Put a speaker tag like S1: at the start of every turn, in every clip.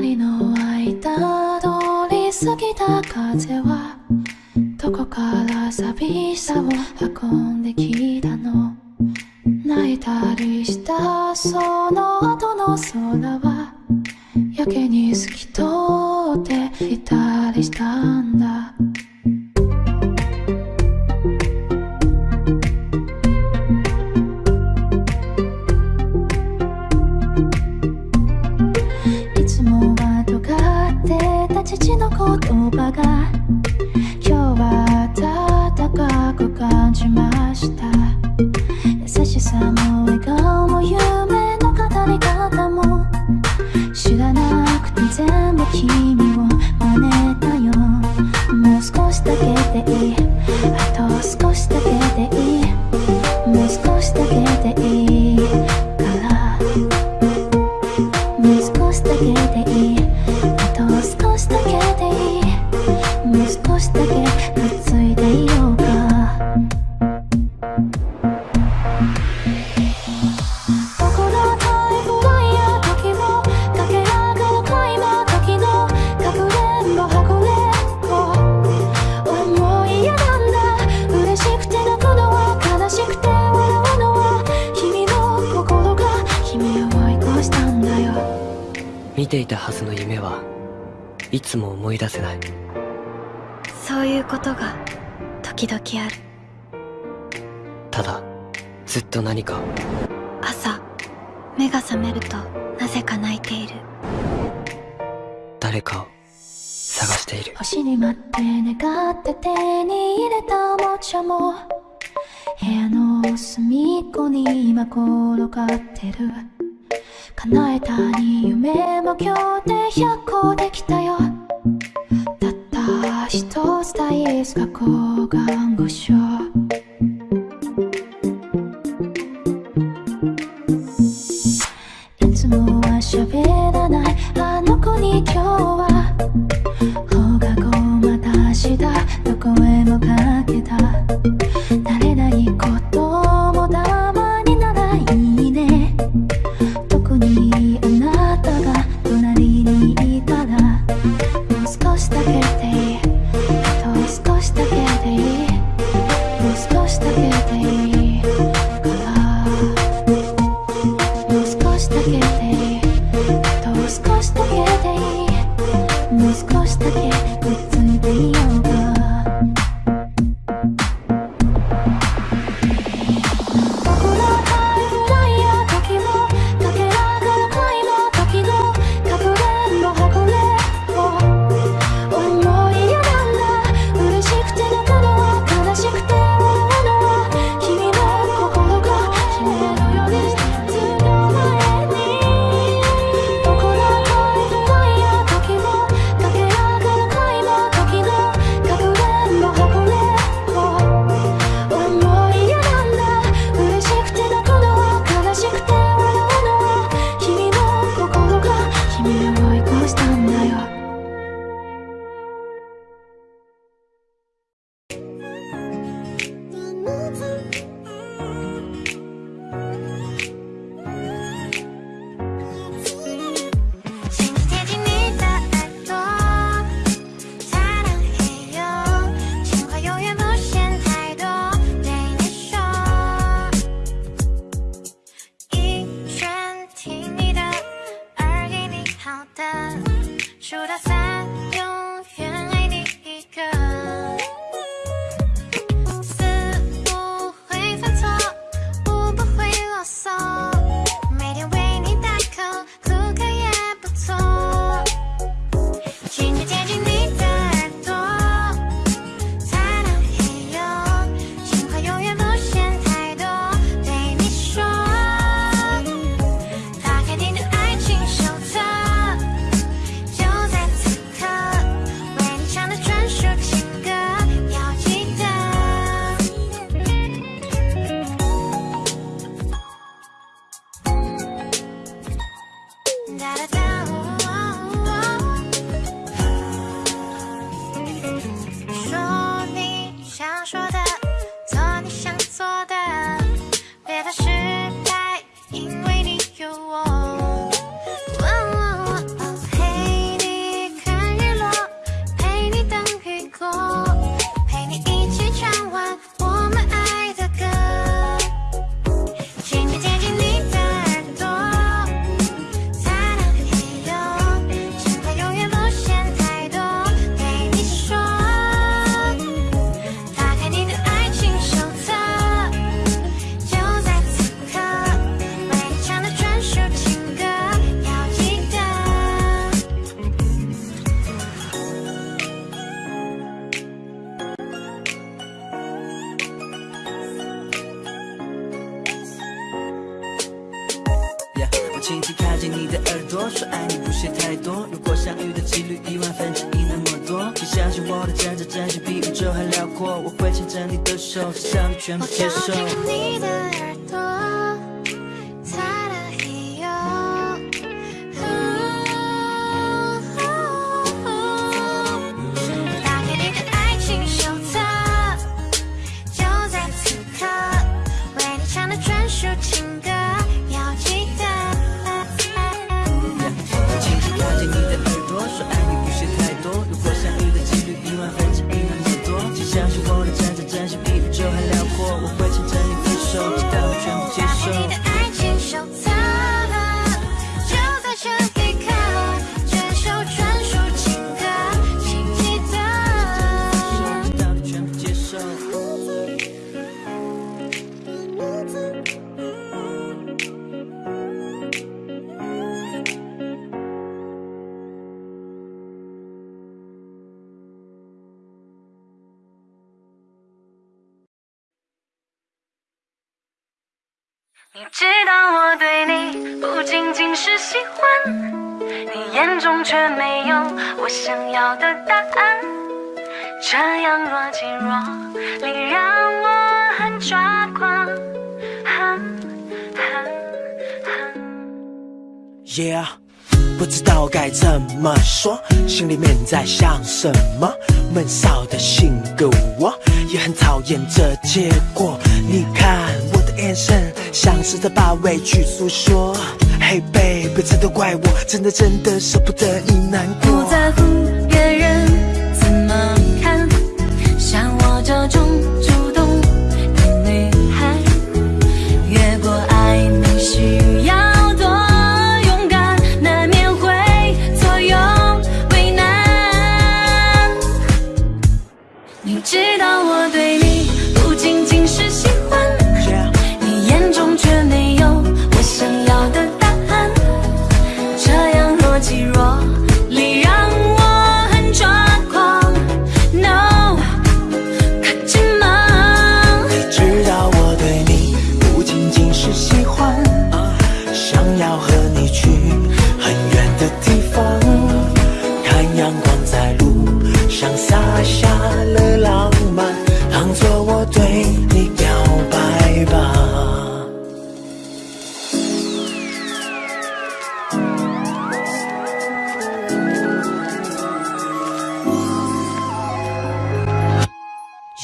S1: 人の間通り過ぎた風はどこから寂しさを運んできたの泣いたりしたその後の空はやけに透き通っていたりしたんだたは
S2: ずの夢はいつも思い出せない
S3: そういうことが時々ある
S2: ただずっと何か
S3: 朝目が覚めるとなぜか泣いている
S2: 誰かを探している
S1: 星に待って願って手に入れたおもちゃも部屋の隅っこに今転がってる叶えたに夢も今日で100個できたよたった一つ大好きが抗がん
S4: ご我的真挚真心比宇宙还辽阔，我会牵着你的手，只想你全部接受。
S5: 你
S6: 知道我对你不仅仅是喜欢，你眼中却没有我想要的答案，这样若即若离让我很抓狂。
S7: yeah，不知道该怎么说，心里面在想什么，闷骚的性格我也很讨厌这结果，你看。眼神，像是在把委屈诉说。Hey b a b y 这都怪我，真的真的舍不得你难过。
S6: 不在乎别人怎么看，像我这种。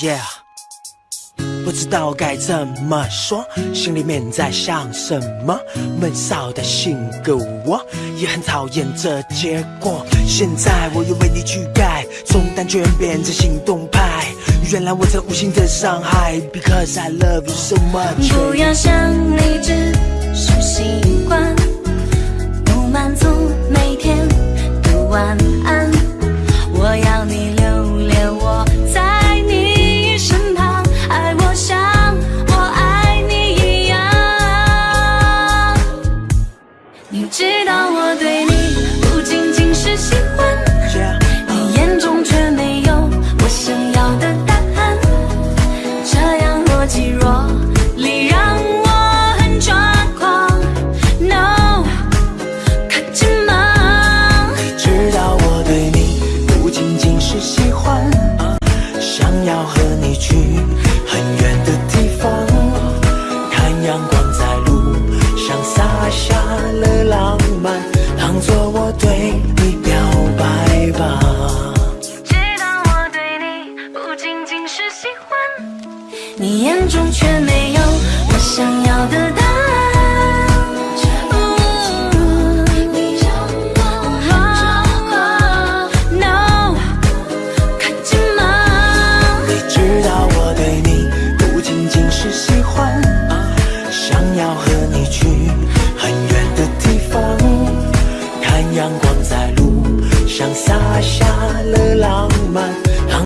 S7: Yeah，不知道该怎么说，心里面在想什么。闷骚的性格我也很讨厌这结果。现在我又为你去改，从单纯变成行动派。原来我这无心的伤害，Because I love you so much。
S6: 不要想你只是习惯，不满足每天的晚安。若。